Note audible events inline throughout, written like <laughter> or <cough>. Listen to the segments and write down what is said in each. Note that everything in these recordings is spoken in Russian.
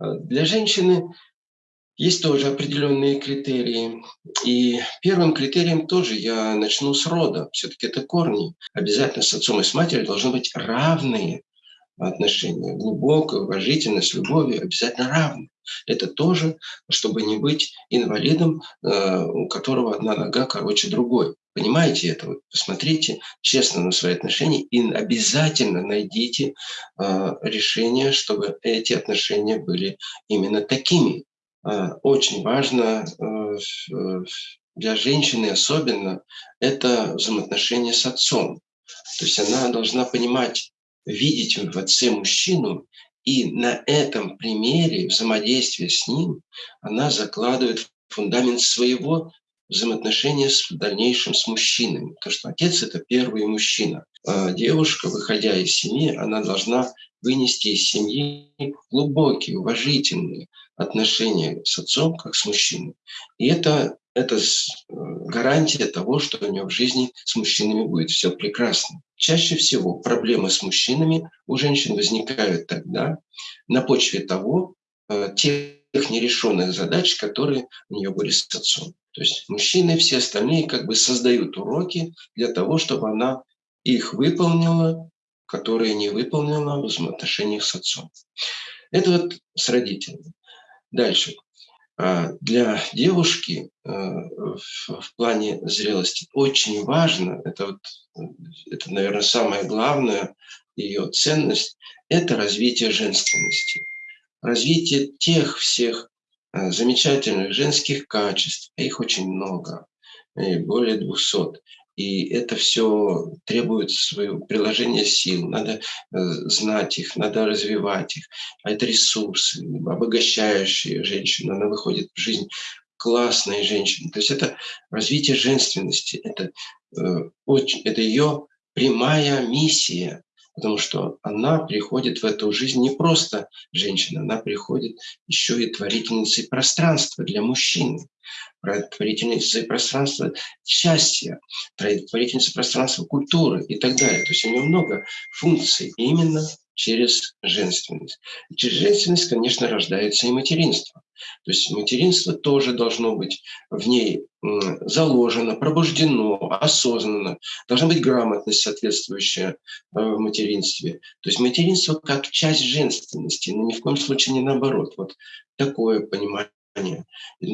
Э, для женщины есть тоже определенные критерии. И первым критерием тоже я начну с рода. Все-таки это корни. Обязательно с отцом и с матерью должны быть равные отношения. Глубокое, уважительное, с любовью обязательно равны. Это тоже, чтобы не быть инвалидом, э, у которого одна нога короче другой. Понимаете это? Вот посмотрите честно на свои отношения и обязательно найдите э, решение, чтобы эти отношения были именно такими. Э, очень важно для женщины особенно это взаимоотношения с отцом. То есть она должна понимать, видеть в отце мужчину, и на этом примере взаимодействия с ним она закладывает фундамент своего взаимоотношения с, в дальнейшем с мужчинами. Потому что отец – это первый мужчина. А девушка, выходя из семьи, она должна вынести из семьи глубокие, уважительные отношения с отцом, как с мужчиной. И это это э, гарантия того, что у нее в жизни с мужчинами будет все прекрасно. Чаще всего проблемы с мужчинами у женщин возникают тогда на почве того, э, тех нерешенных задач, которые у нее были с отцом. То есть мужчины все остальные как бы создают уроки для того, чтобы она их выполнила, которые не выполнила в взаимоотношениях с отцом. Это вот с Дальше. А, для девушки э, в плане зрелости очень важно, это, вот, это, наверное, самое главное, ее ценность, это развитие женственности. Развитие тех всех э, замечательных женских качеств, а их очень много, более 200. И это все требует своего приложения сил. Надо э, знать их, надо развивать их. А это ресурсы, обогащающие женщину. Она выходит в жизнь классной женщины. То есть это развитие женственности. Это, э, это ее прямая миссия. Потому что она приходит в эту жизнь не просто женщина, она приходит еще и творительницей пространства для мужчины творительницей пространства счастья, творительницей пространства культуры и так далее. То есть у нее много функций именно через женственность. И через женственность, конечно, рождается и материнство. То есть материнство тоже должно быть в ней заложено, пробуждено, осознанно. Должна быть грамотность соответствующая э, в материнстве. То есть материнство как часть женственности, но ни в коем случае не наоборот. Вот такое понимание но,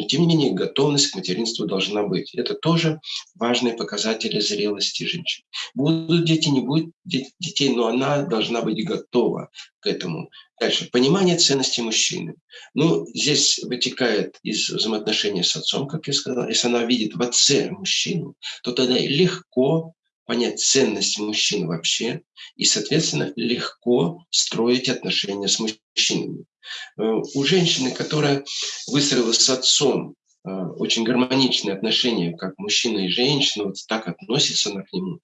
тем не менее, готовность к материнству должна быть. Это тоже важные показатели зрелости женщины. Будут дети, не будет детей, но она должна быть готова к этому. Дальше. Понимание ценности мужчины. Ну, здесь вытекает из взаимоотношений с отцом, как я сказал. Если она видит в отце мужчину, то тогда легко понять ценность мужчин вообще и, соответственно, легко строить отношения с мужчинами. Э, у женщины, которая выстроила с отцом э, очень гармоничные отношения, как мужчина и женщина, вот так относится она к нему,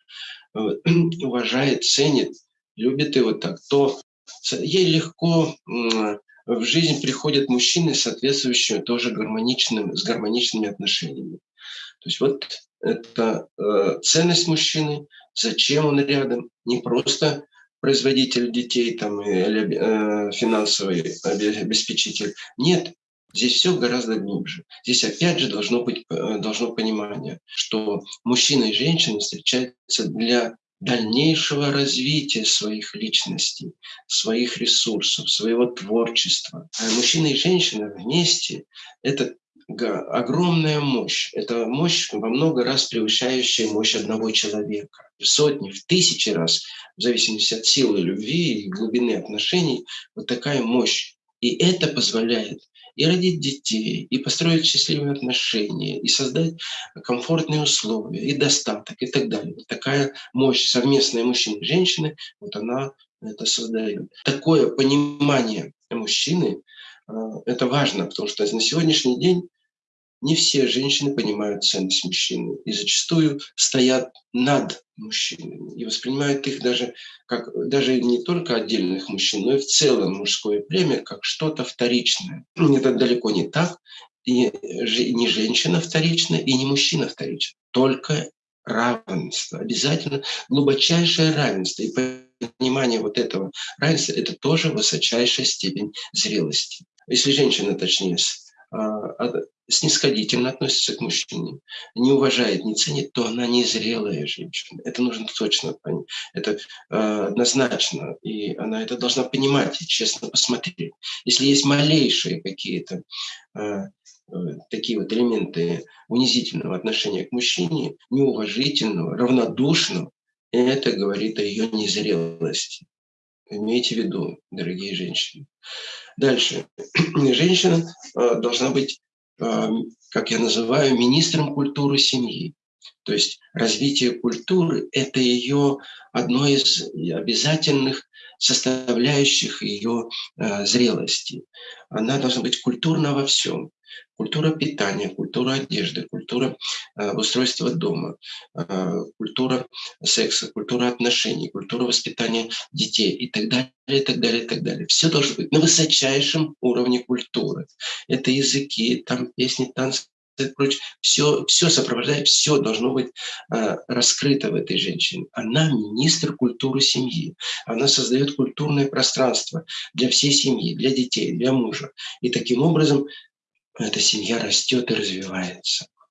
э, <clears throat> уважает, ценит, любит его так, то ей легко в жизнь приходят мужчины, соответствующие тоже гармоничным, с гармоничными отношениями. То есть вот это э, ценность мужчины, зачем он рядом, не просто производитель детей там, или э, финансовый обеспечитель. Нет, здесь все гораздо глубже. Здесь опять же должно быть э, должно понимание, что мужчина и женщина встречаются для дальнейшего развития своих личностей, своих ресурсов, своего творчества. А мужчина и женщина вместе – это огромная мощь. Это мощь во много раз превышающая мощь одного человека. В сотни, в тысячи раз, в зависимости от силы любви и глубины отношений, вот такая мощь. И это позволяет и родить детей, и построить счастливые отношения, и создать комфортные условия, и достаток, и так далее. Вот такая мощь совместная мужчины и женщины, вот она это создает. Такое понимание мужчины, э, это важно, потому что на сегодняшний день не все женщины понимают ценность мужчины и зачастую стоят над мужчинами и воспринимают их даже как даже не только отдельных мужчин, но и в целом мужское племя как что-то вторичное. Это далеко не так. И не женщина вторична, и не мужчина вторичен. Только равенство, обязательно глубочайшее равенство. И понимание вот этого равенства – это тоже высочайшая степень зрелости. Если женщина, точнее, а, снисходительно относится к мужчине, не уважает, не ценит, то она незрелая женщина. Это нужно точно понять. Это э, однозначно. И она это должна понимать и честно посмотреть. Если есть малейшие какие-то э, такие вот элементы унизительного отношения к мужчине, неуважительного, равнодушного, это говорит о ее незрелости. Имейте в виду, дорогие женщины. Дальше. <clears throat> Женщина должна быть как я называю, министром культуры семьи. То есть развитие культуры – это ее одно из обязательных составляющих ее э, зрелости. Она должна быть культурна во всем. Культура питания, культура одежды, культура э, устройства дома, э, культура секса, культура отношений, культура воспитания детей и так далее, и так далее, и так далее. Все должно быть на высочайшем уровне культуры. Это языки, там песни, танцы, прочее, все, все сопровождает, все должно быть э, раскрыто в этой женщине. Она министр культуры семьи. Она создает культурное пространство для всей семьи, для детей, для мужа. И таким образом эта семья растет и развивается.